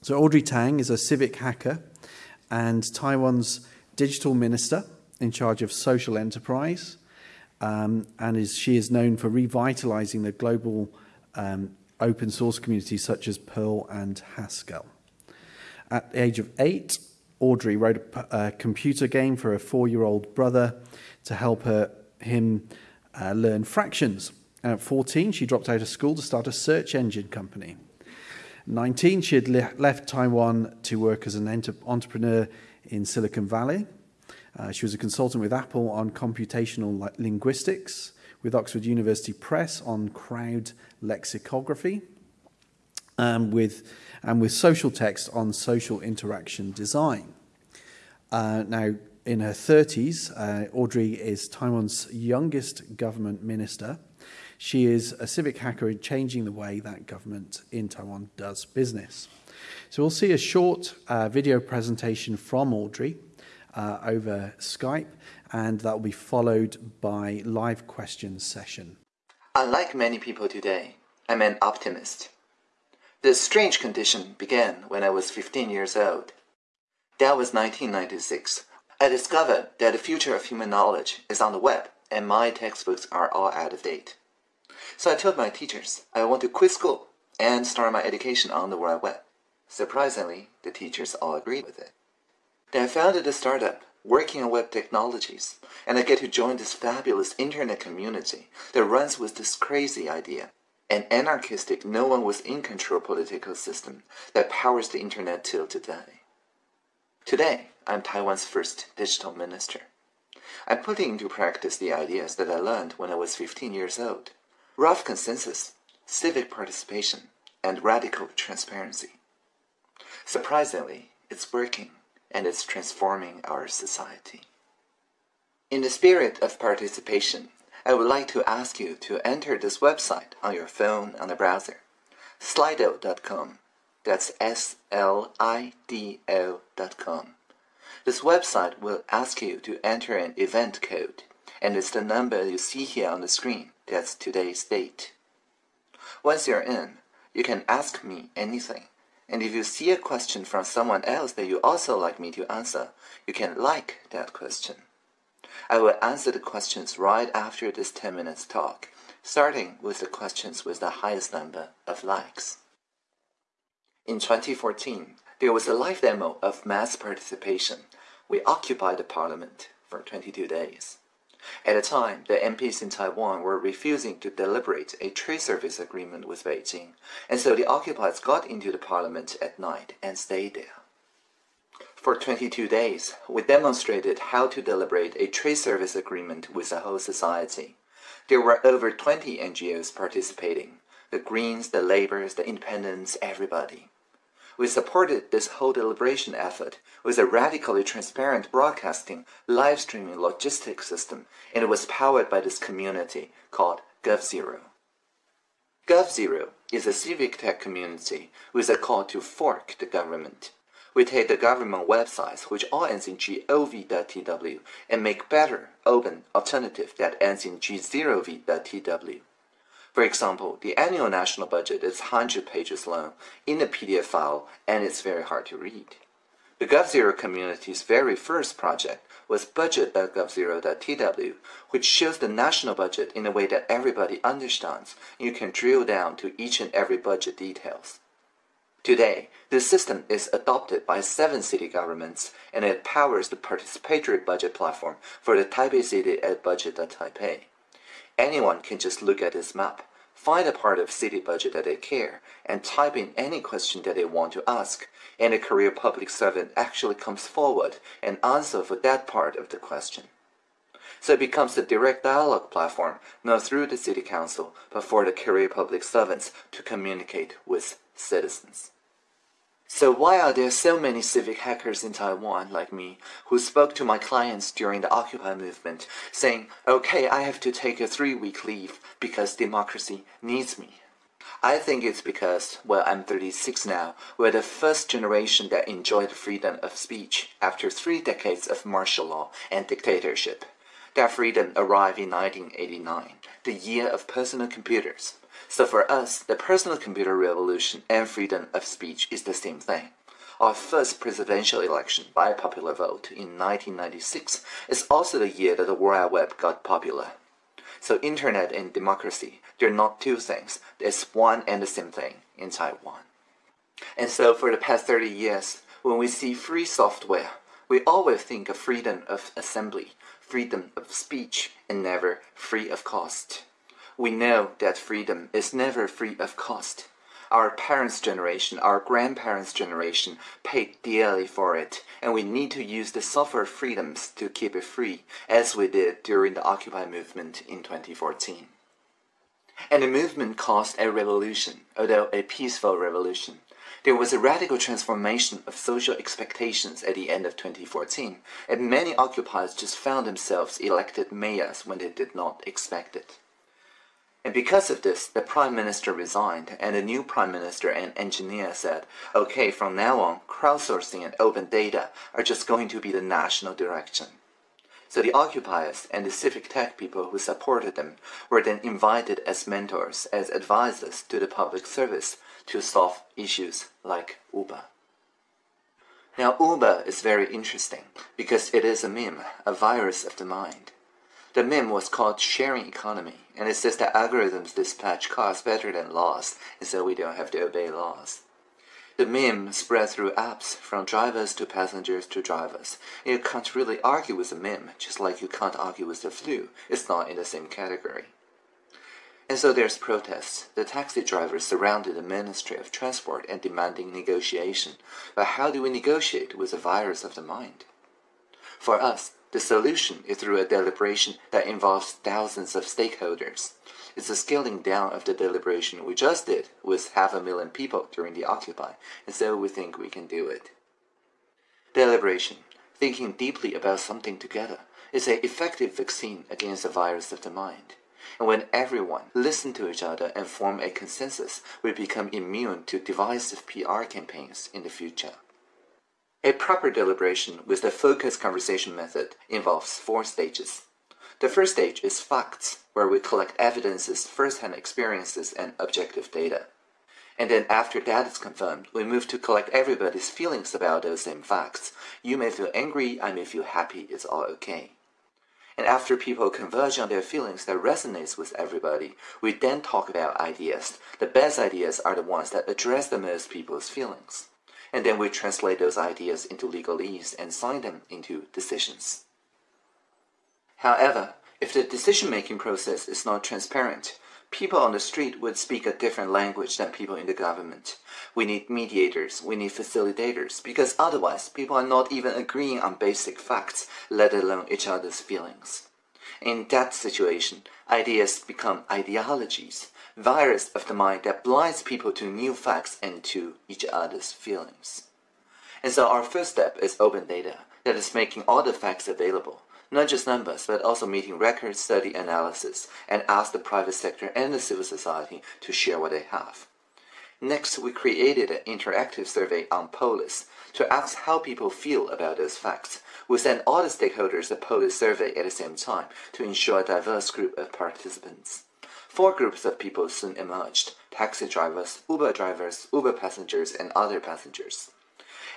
So Audrey Tang is a civic hacker and Taiwan's digital minister in charge of social enterprise. Um, and is, she is known for revitalizing the global um, open source communities such as Perl and Haskell. At the age of eight, Audrey wrote a, a computer game for a four-year-old brother to help her, him uh, learn fractions. And at 14, she dropped out of school to start a search engine company. 19, she had le left Taiwan to work as an entrepreneur in Silicon Valley. Uh, she was a consultant with Apple on computational linguistics, with Oxford University Press on crowd lexicography, um, with, and with Socialtext on social interaction design. Uh, now, in her 30s, uh, Audrey is Taiwan's youngest government minister. She is a civic hacker in changing the way that government in Taiwan does business. So we'll see a short uh, video presentation from Audrey uh, over Skype, and that will be followed by live questions session. Unlike many people today, I'm an optimist. This strange condition began when I was 15 years old. That was 1996. I discovered that the future of human knowledge is on the web, and my textbooks are all out of date. So I told my teachers I want to quit school and start my education on the World Web. Surprisingly, the teachers all agreed with it. Then I founded a startup working on web technologies, and I get to join this fabulous internet community that runs with this crazy idea an anarchistic, no one was in control political system that powers the internet till today. Today, I'm Taiwan's first digital minister. I'm putting into practice the ideas that I learned when I was 15 years old. Rough consensus, civic participation, and radical transparency. Surprisingly, it's working and it's transforming our society. In the spirit of participation, I would like to ask you to enter this website on your phone on the browser, slido.com. That's S-L-I-D-O.com. This website will ask you to enter an event code, and it's the number you see here on the screen. That's today's date. Once you're in, you can ask me anything. And if you see a question from someone else that you also like me to answer, you can like that question. I will answer the questions right after this 10 minutes talk, starting with the questions with the highest number of likes. In 2014, there was a live demo of mass participation. We occupied the parliament for 22 days. At the time, the MPs in Taiwan were refusing to deliberate a trade service agreement with Beijing, and so the occupiers got into the parliament at night and stayed there. For 22 days, we demonstrated how to deliberate a trade service agreement with the whole society. There were over 20 NGOs participating the Greens, the Labours, the Independents, everybody. We supported this whole deliberation effort with a radically transparent broadcasting, live streaming logistics system, and it was powered by this community called GovZero. GovZero is a civic tech community with a call to fork the government we take the government websites which all ends in gov.tw and make better, open alternative that ends in g0v.tw. For example, the annual national budget is 100 pages long in a PDF file and it's very hard to read. The GovZero community's very first project was budget.govzero.tw, which shows the national budget in a way that everybody understands and you can drill down to each and every budget details. Today, this system is adopted by seven city governments and it powers the participatory budget platform for the Taipei City at budget.taipei. Anyone can just look at this map, find a part of city budget that they care, and type in any question that they want to ask, and a career public servant actually comes forward and answer for that part of the question. So it becomes a direct dialogue platform, not through the city council, but for the career public servants to communicate with citizens. So why are there so many civic hackers in Taiwan like me who spoke to my clients during the Occupy movement saying, okay, I have to take a three-week leave because democracy needs me? I think it's because, well, I'm 36 now, we're the first generation that enjoyed the freedom of speech after three decades of martial law and dictatorship. That freedom arrived in 1989, the year of personal computers. So for us, the personal computer revolution and freedom of speech is the same thing. Our first presidential election by popular vote in 1996 is also the year that the World Wide Web got popular. So internet and democracy, they're not two things. It's one and the same thing in Taiwan. And so for the past 30 years, when we see free software, we always think of freedom of assembly, freedom of speech, and never free of cost. We know that freedom is never free of cost. Our parents' generation, our grandparents' generation paid dearly for it, and we need to use the software freedoms to keep it free, as we did during the Occupy movement in 2014. And the movement caused a revolution, although a peaceful revolution. There was a radical transformation of social expectations at the end of 2014, and many occupiers just found themselves elected mayors when they did not expect it. And because of this, the Prime Minister resigned, and the new Prime Minister and engineer said, okay, from now on, crowdsourcing and open data are just going to be the national direction. So the occupiers and the civic tech people who supported them were then invited as mentors, as advisors to the public service to solve issues like Uber. Now Uber is very interesting because it is a meme, a virus of the mind. The meme was called sharing economy, and it says that algorithms dispatch cars better than laws, and so we don't have to obey laws. The meme spread through apps, from drivers to passengers to drivers. You can't really argue with the meme, just like you can't argue with the flu. It's not in the same category. And so there's protests. The taxi drivers surrounded the Ministry of Transport and demanding negotiation. But how do we negotiate with the virus of the mind? For us, the solution is through a deliberation that involves thousands of stakeholders. It's a scaling down of the deliberation we just did with half a million people during the Occupy, and so we think we can do it. Deliberation, thinking deeply about something together, is an effective vaccine against the virus of the mind. And when everyone listen to each other and form a consensus, we become immune to divisive PR campaigns in the future. A proper deliberation with the focused conversation method involves four stages. The first stage is facts, where we collect evidences, first-hand experiences, and objective data. And then after that is confirmed, we move to collect everybody's feelings about those same facts. You may feel angry, I may feel happy, it's all okay. And after people converge on their feelings that resonates with everybody, we then talk about ideas. The best ideas are the ones that address the most people's feelings. And then we translate those ideas into legalese and sign them into decisions. However, if the decision-making process is not transparent, people on the street would speak a different language than people in the government. We need mediators, we need facilitators, because otherwise people are not even agreeing on basic facts, let alone each other's feelings. In that situation, ideas become ideologies, virus of the mind that blinds people to new facts and to each other's feelings. And so our first step is open data, that is making all the facts available not just numbers, but also meeting record study analysis and ask the private sector and the civil society to share what they have. Next, we created an interactive survey on Polis to ask how people feel about those facts. We sent all the stakeholders a Polis survey at the same time to ensure a diverse group of participants. Four groups of people soon emerged, taxi drivers, Uber drivers, Uber passengers, and other passengers.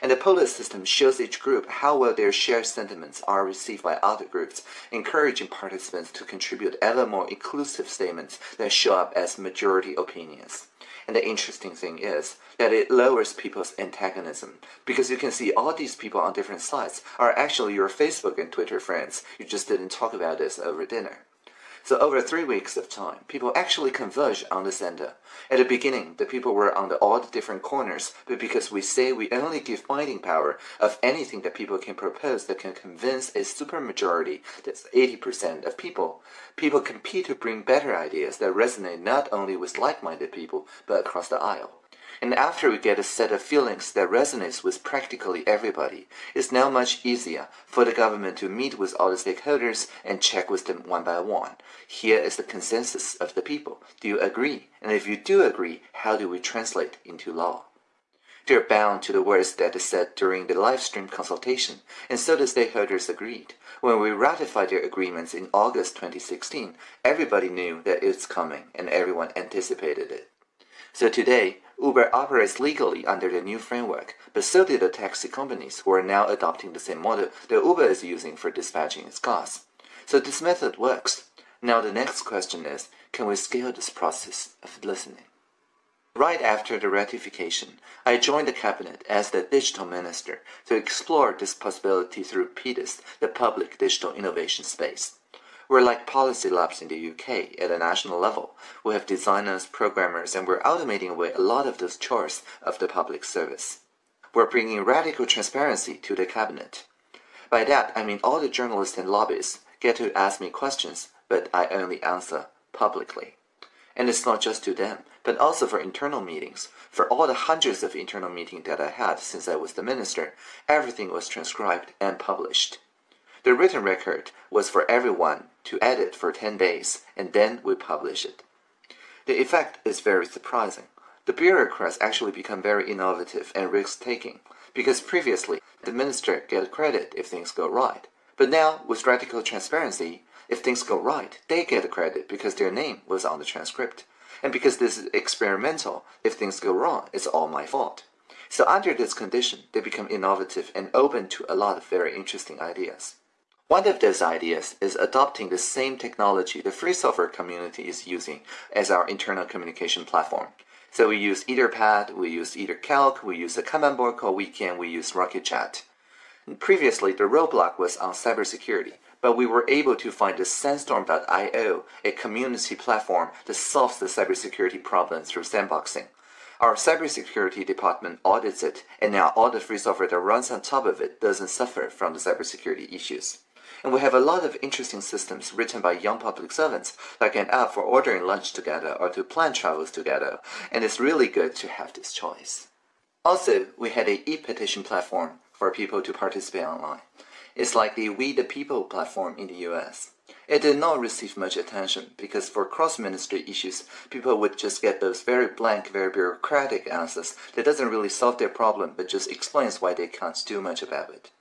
And the Polis system shows each group how well their shared sentiments are received by other groups, encouraging participants to contribute ever more inclusive statements that show up as majority opinions. And the interesting thing is that it lowers people's antagonism because you can see all these people on different sides are actually your Facebook and Twitter friends. You just didn't talk about this over dinner. So over three weeks of time, people actually converge on the center. At the beginning, the people were on the all the different corners, but because we say we only give binding power of anything that people can propose that can convince a supermajority, that's 80% of people, people compete to bring better ideas that resonate not only with like-minded people, but across the aisle. And after we get a set of feelings that resonates with practically everybody, it's now much easier for the government to meet with all the stakeholders and check with them one by one. Here is the consensus of the people. Do you agree? And if you do agree, how do we translate into law? They are bound to the words that is said during the live stream consultation, and so the stakeholders agreed. When we ratified their agreements in August 2016, everybody knew that it's coming and everyone anticipated it. So today, Uber operates legally under the new framework, but so do the taxi companies who are now adopting the same model that Uber is using for dispatching its cars. So this method works. Now the next question is, can we scale this process of listening? Right after the ratification, I joined the cabinet as the digital minister to explore this possibility through PDIS, the Public Digital Innovation Space. We're like policy labs in the UK at a national level. We have designers, programmers, and we're automating away a lot of those chores of the public service. We're bringing radical transparency to the cabinet. By that, I mean all the journalists and lobbyists get to ask me questions, but I only answer publicly. And it's not just to them, but also for internal meetings. For all the hundreds of internal meetings that I had since I was the minister, everything was transcribed and published. The written record was for everyone to edit for 10 days, and then we publish it. The effect is very surprising. The bureaucrats actually become very innovative and risk-taking, because previously the minister get credit if things go right. But now, with radical transparency, if things go right, they get credit because their name was on the transcript. And because this is experimental, if things go wrong, it's all my fault. So under this condition, they become innovative and open to a lot of very interesting ideas. One of those ideas is adopting the same technology the free software community is using as our internal communication platform. So we use Etherpad, we use EtherCalc, we use the kanban board called Wekan, we use RocketChat. Previously, the roadblock was on cybersecurity, but we were able to find the Sandstorm.io, a community platform that solves the cybersecurity problem through sandboxing. Our cybersecurity department audits it, and now all the free software that runs on top of it doesn't suffer from the cybersecurity issues. And we have a lot of interesting systems written by young public servants, like an app for ordering lunch together or to plan travels together, and it's really good to have this choice. Also, we had a e-petition platform for people to participate online. It's like the We the People platform in the US. It did not receive much attention because for cross-ministry issues, people would just get those very blank, very bureaucratic answers that doesn't really solve their problem but just explains why they can't do much about it.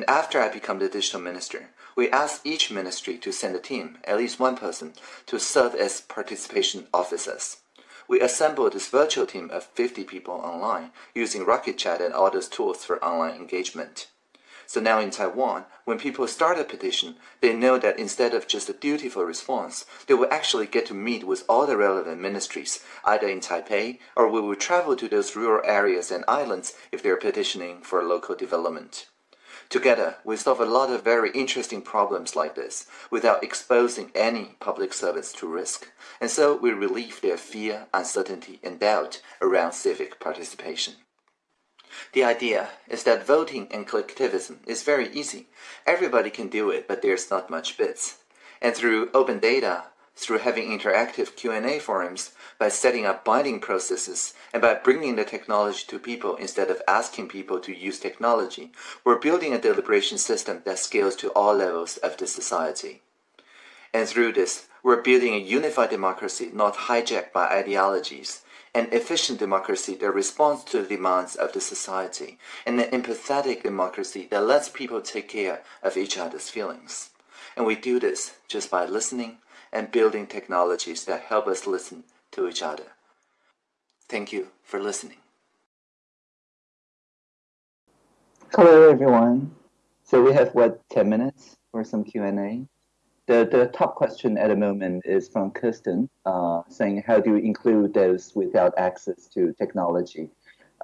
And after I become the digital minister, we asked each ministry to send a team, at least one person, to serve as participation officers. We assembled this virtual team of 50 people online using RocketChat and all those tools for online engagement. So now in Taiwan, when people start a petition, they know that instead of just a dutiful response, they will actually get to meet with all the relevant ministries, either in Taipei or we will travel to those rural areas and islands if they're petitioning for local development. Together, we solve a lot of very interesting problems like this without exposing any public servants to risk, and so we relieve their fear, uncertainty, and doubt around civic participation. The idea is that voting and collectivism is very easy. Everybody can do it, but there's not much bits. And through open data, through having interactive Q&A forums, by setting up binding processes, and by bringing the technology to people instead of asking people to use technology, we're building a deliberation system that scales to all levels of the society. And through this, we're building a unified democracy not hijacked by ideologies, an efficient democracy that responds to the demands of the society, and an empathetic democracy that lets people take care of each other's feelings. And we do this just by listening and building technologies that help us listen to each other. Thank you for listening. Hello, everyone. So we have, what, 10 minutes for some Q&A? The, the top question at the moment is from Kirsten, uh, saying, how do you include those without access to technology?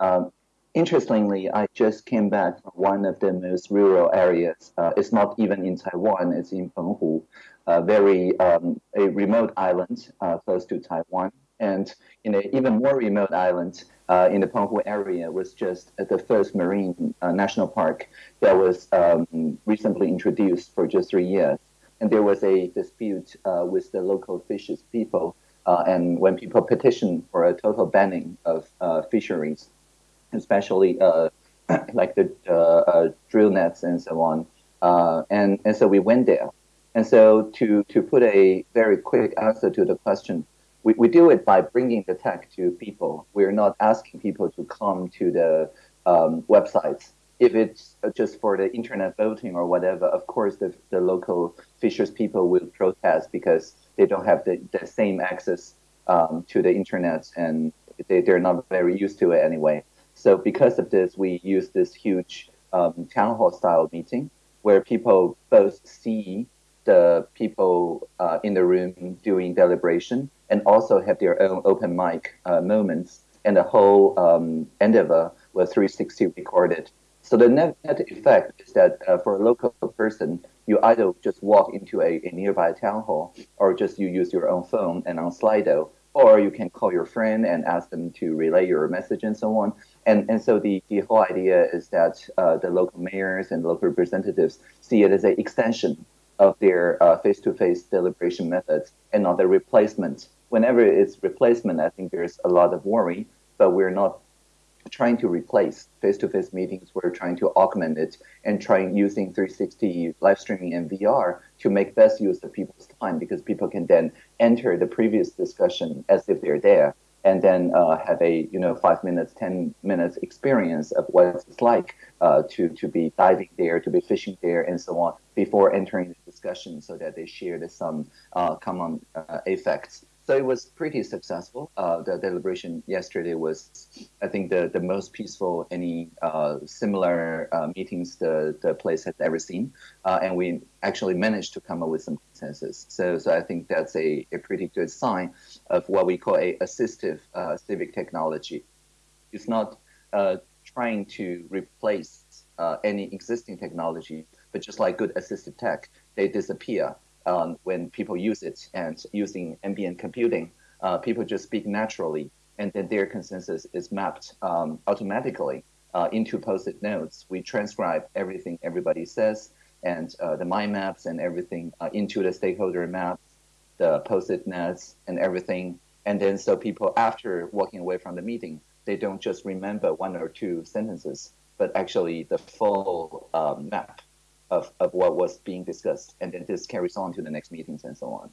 Um, interestingly, I just came back from one of the most rural areas. Uh, it's not even in Taiwan, it's in Penghu, a very um, a remote island uh, close to Taiwan. And in an even more remote island uh, in the Penghu area was just the first marine uh, national park that was um, recently introduced for just three years and there was a dispute uh, with the local fishes people. Uh, and when people petitioned for a total banning of fisheries, especially uh, like the uh, uh, drill nets and so on, and and so we went there. And so to to put a very quick answer to the question, we, we do it by bringing the tech to people. We're not asking people to come to the um, websites. If it's just for the internet voting or whatever, of course the, the local Fishers people will protest because they don't have the, the same access um, to the internet and they, they're not very used to it anyway. So because of this, we use this huge um, town hall style meeting where people both see the people uh, in the room doing deliberation and also have their own open mic uh, moments. And the whole um, endeavor was 360 recorded. So the net, net effect is that uh, for a local person, you either just walk into a, a, nearby town hall or just you use your own phone and on Slido, or you can call your friend and ask them to relay your message and so on. And, and so the, the whole idea is that uh, the local mayors and local representatives see it as an extension of their uh, face-to-face deliberation methods and not a replacement. Whenever it's replacement, I think there's a lot of worry, but we're not trying to replace face-to-face meetings. We're trying to augment it and trying using 360 live streaming and VR to make best use of people's time because people can then enter the previous discussion as if they're there and then uh, have a you know five minutes, ten minutes experience of what it's like uh, to to be diving there, to be fishing there, and so on before entering the discussion, so that they share some uh, common uh, effects. So it was pretty successful. Uh, the deliberation yesterday was, I think, the, the most peaceful any uh, similar uh, meetings the, the place has ever seen. Uh, and we actually managed to come up with some consensus. So, so I think that's a, a pretty good sign of what we call a assistive uh, civic technology. It's not uh, trying to replace any existing technology, but just like good assistive tech, they disappear um, when people use it and using ambient computing, uh, people just speak naturally, and then their consensus is mapped um, automatically uh, into post-it notes. We transcribe everything everybody says and uh, the mind maps and everything uh, into the stakeholder maps, the post-it notes and everything. And then so people after walking away from the meeting, they don't just remember one or two sentences, but actually the full um, map of, of what was being discussed. And then this carries on to the next meetings and so on.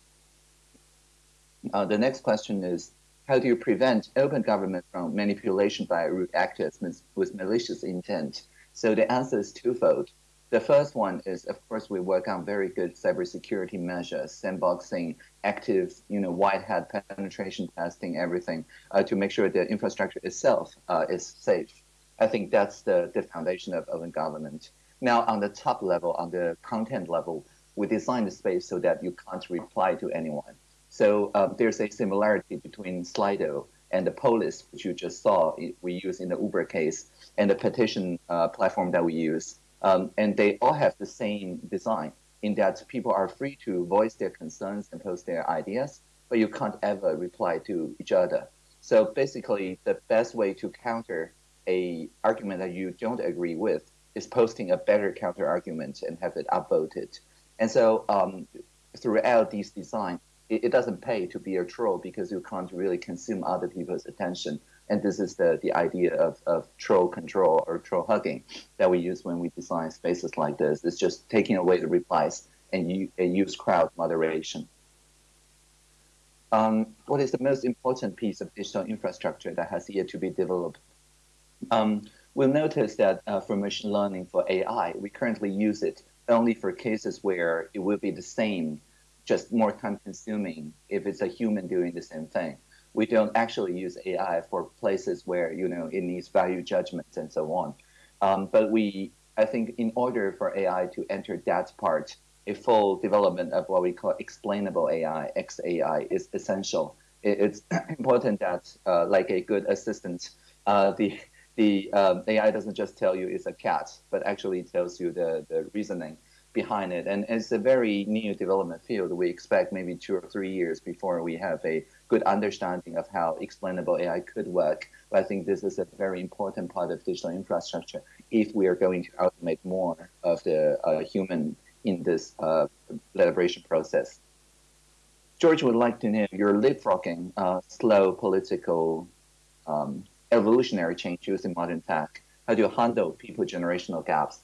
Uh, the next question is, how do you prevent open government from manipulation by root actors with malicious intent? So the answer is twofold. The first one is, of course, we work on very good cybersecurity measures, sandboxing, active, you know, white hat penetration testing, everything, uh, to make sure the infrastructure itself uh, is safe. I think that's the, the foundation of open government. Now, on the top level, on the content level, we design the space so that you can't reply to anyone. So uh, there's a similarity between Slido and the Polis, which you just saw we use in the Uber case, and the petition uh, platform that we use. Um, and they all have the same design in that people are free to voice their concerns and post their ideas, but you can't ever reply to each other. So basically, the best way to counter a argument that you don't agree with is posting a better counter argument and have it upvoted. And so um, throughout these design, it, it, doesn't pay to be a troll because you can't really consume other people's attention. And this is the, the idea of, of troll control or troll hugging that we use when we design spaces like this. It's just taking away the replies and, you, and use crowd moderation. Um, what is the most important piece of digital infrastructure that has yet to be developed? Um, we'll notice that uh, for machine learning for AI, we currently use it only for cases where it will be the same, just more time consuming if it's a human doing the same thing. We don't actually use AI for places where, you know, it needs value judgments and so on. Um, but we, I think in order for AI to enter that part, a full development of what we call explainable AI, XAI, is essential. It, it's important that, uh, like a good assistant, uh, the the um, AI doesn't just tell you it's a cat, but actually tells you the, the reasoning behind it. And it's a very new development field. We expect maybe two or three years before we have a good understanding of how explainable AI could work. But I think this is a very important part of digital infrastructure if we are going to automate more of the uh, human in this uh, deliberation process. George would like to know you're leapfrogging uh, slow political um, evolutionary change using modern tech? How do you handle people generational gaps?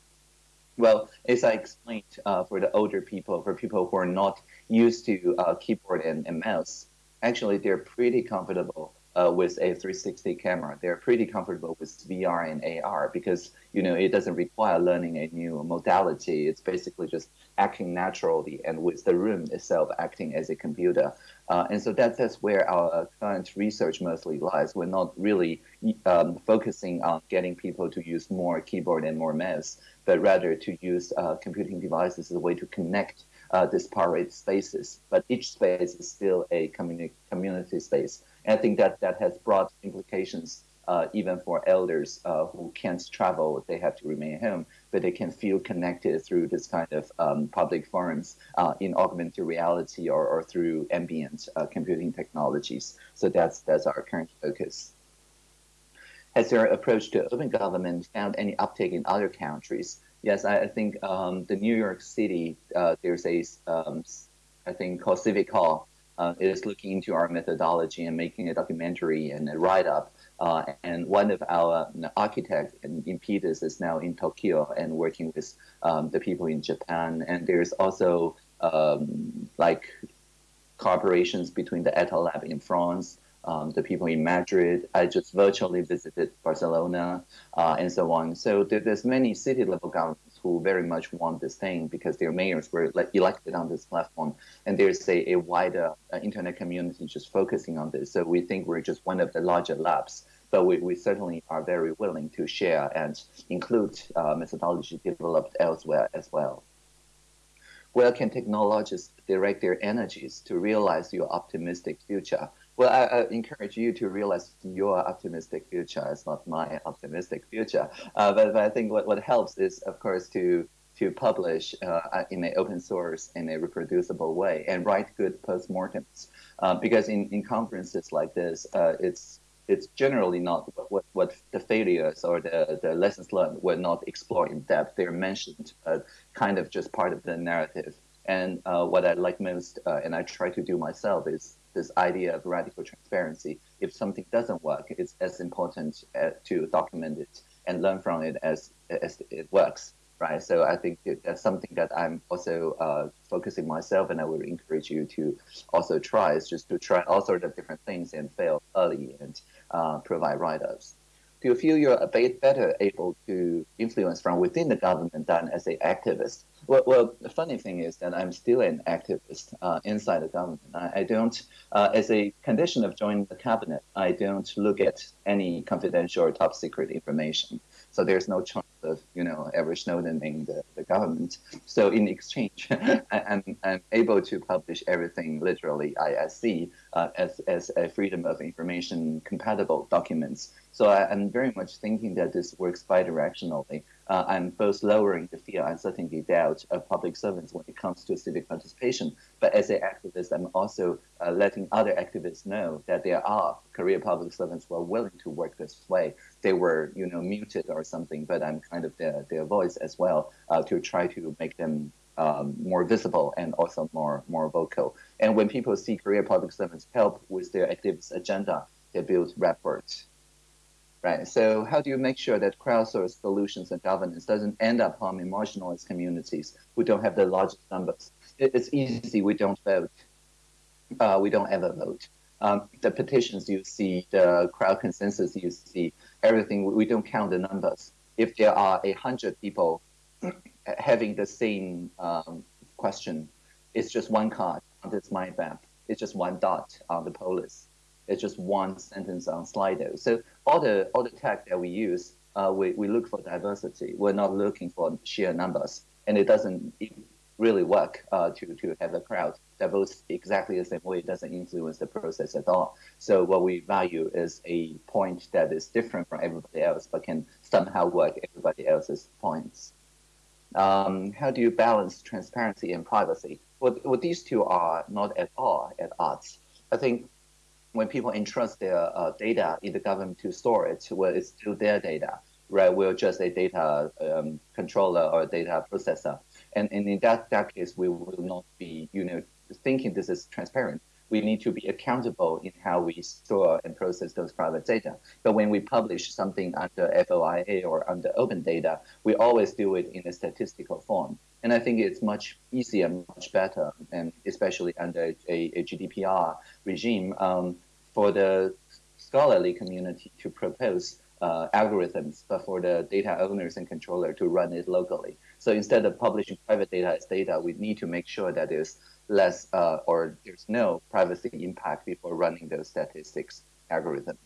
Well, as I explained, uh, for the older people, for people who are not used to uh, keyboard and, and, mouse, actually they're pretty comfortable uh, with a 360 camera. They're pretty comfortable with VR and AR because you know it doesn't require learning a new modality. It's basically just acting naturally and with the room itself acting as a computer. Uh, and so that, that's where our current research mostly lies. We're not really um, focusing on getting people to use more keyboard and more mouse, but rather to use uh, computing devices as a way to connect uh, disparate spaces. But each space is still a communi community space. And I think that that has broad implications uh, even for elders uh, who can't travel, they have to remain home, but they can feel connected through this kind of um, public forums uh, in augmented reality or, or through ambient uh, computing technologies. So that's that's our current focus. Has your approach to open government found any uptake in other countries? Yes, I, I think um, the New York City, uh, there's a, um, I think called Civic Hall, uh, is looking into our methodology and making a documentary and a write-up. Uh, and one of our architects in PDIS is now in Tokyo and working with um, the people in Japan. And there's also um, like cooperations between the Etalab in France, um, the people in Madrid. I just virtually visited Barcelona uh, and so on. So there, there's many city level governments who very much want this thing because their mayors were elected on this platform. And there's a, a wider uh, internet community just focusing on this. So we think we're just one of the larger labs but we, we certainly are very willing to share and include uh, methodology developed elsewhere as well. Where can technologists direct their energies to realize your optimistic future? Well, I, I, encourage you to realize your optimistic future. It's not my optimistic future. Uh, but, but, I think what, what helps is, of course, to to publish uh, in an open source in a reproducible way and write good postmortems. Uh, because in, in conferences like this, uh, it's it's generally not what, what the failures or the, the lessons learned were not explored in depth. They're mentioned, but kind of just part of the narrative. And uh, what I like most, uh, and I try to do myself, is this idea of radical transparency. If something doesn't work, it's as important uh, to document it and learn from it as, as it works, right? So I think that's something that I'm also uh, focusing myself, and I would encourage you to also try, is just to try all sorts of different things and fail early and uh, provide write-ups do you feel you're a bit better able to influence from within the government than as an activist? Well, well, the funny thing is that I'm still an activist uh, inside the government. I, I don't, uh, as a condition of joining the cabinet, I don't look at any confidential or top secret information. So there's no chance of, you know, ever Snowdening the, the government. So in exchange, I'm, I'm able to publish everything literally ISC uh, as, as a freedom of information compatible documents so I, am very much thinking that this works bidirectionally. Uh, I'm both lowering the fear, and uncertainty, doubt of public servants when it comes to civic participation. But as an activist, I'm also uh, letting other activists know that there are career public servants who are willing to work this way. They were, you know, muted or something, but I'm kind of their, their voice as well uh, to try to make them um, more visible and also more more vocal. And when people see career public servants help with their activist agenda, they build rapport right? So how do you make sure that crowdsourced solutions and governance doesn't end up harming marginalized communities who don't have the largest numbers? It's easy. We don't vote. Uh, we don't ever vote. Um, the petitions you see, the crowd consensus you see, everything, we don't count the numbers. If there are a hundred people having the same um, question, it's just one card on this mind map. It's just one dot on the Polis it's just one sentence on Slido. So all the all the tech that we use, uh, we, we look for diversity. We're not looking for sheer numbers, and it doesn't really work uh, to to have a crowd that votes exactly the same way. It doesn't influence the process at all. So what we value is a point that is different from everybody else, but can somehow work everybody else's points. Um, how do you balance transparency and privacy? Well, well, these two are not at all at odds. I think when people entrust their uh, data in the government to store it, well, it's still their data, right? We're just a data um, controller or a data processor. And, and in that, that case, we will not be, you know, thinking this is transparent. We need to be accountable in how we store and process those private data. But when we publish something under FOIA or under open data, we always do it in a statistical form. And I think it's much easier, much better, and especially under a, a GDPR regime, um, for the scholarly community to propose uh, algorithms, but for the data owners and controller to run it locally. So instead of publishing private data as data, we need to make sure that there's less uh, or there's no privacy impact before running those statistics algorithms.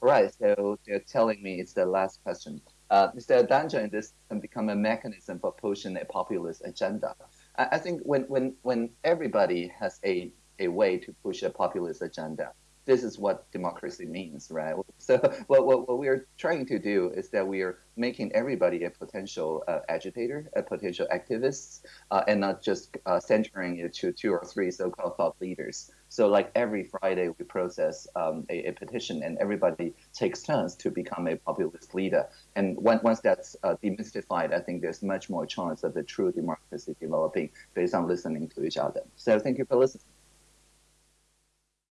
Right, so they're telling me it's the last question. Uh, a danger in this can become a mechanism for pushing a populist agenda? I, I think when, when, when everybody has a, a way to push a populist agenda, this is what democracy means, right? So what, what, what we're trying to do is that we are making everybody a potential uh, agitator, a potential activist, uh, and not just uh, centering it to two or three so-called thought leaders. So like every Friday we process um, a, a, petition and everybody takes turns to become a populist leader. And when, once that's uh, demystified, I think there's much more chance of the true democracy developing based on listening to each other. So thank you for listening.